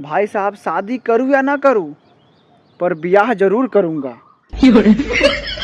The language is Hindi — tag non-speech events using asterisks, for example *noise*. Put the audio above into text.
भाई साहब शादी करूँ या ना करूँ पर ब्याह ज़रूर करूँगा। *laughs*